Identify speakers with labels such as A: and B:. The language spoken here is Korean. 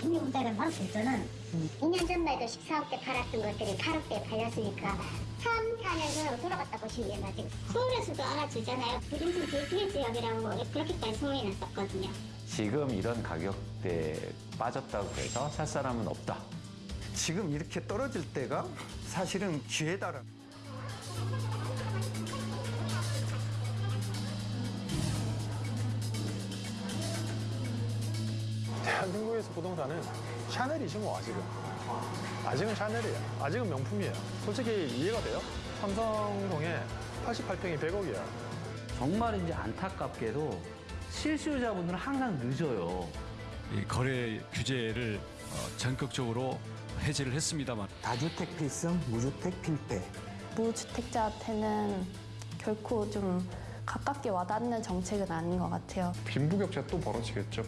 A: 중개공단을 봤을 때는 2년 전만 해도 14억 대 팔았던 것들이 8억 대에 팔렸으니까 3, 4년 전으로 돌아갔다 보시면 돼요, 지금. 서울에서도 알아주잖아요. 부동산 대피해 지역이라고 그렇게까지 소문이 났었거든요.
B: 지금 이런 가격대에 빠졌다고 해서 살 사람은 없다.
C: 지금 이렇게 떨어질 때가 사실은 기회다라.
D: 대한민국에서 부동산은 샤넬이지 뭐 아직은 아직은 샤넬이에요 아직은 명품이에요 솔직히 이해가 돼요? 삼성동에 88평이 100억이야
E: 정말 이제 안타깝게도 실수요자분들은 항상 늦어요.
F: 이 거래 규제를 어, 전격적으로 해제를 했습니다만
G: 다주택 필승, 무주택 필패.
H: 무주택자한테는 결코 좀 가깝게 와닿는 정책은 아닌 것 같아요.
D: 빈부격차 또 벌어지겠죠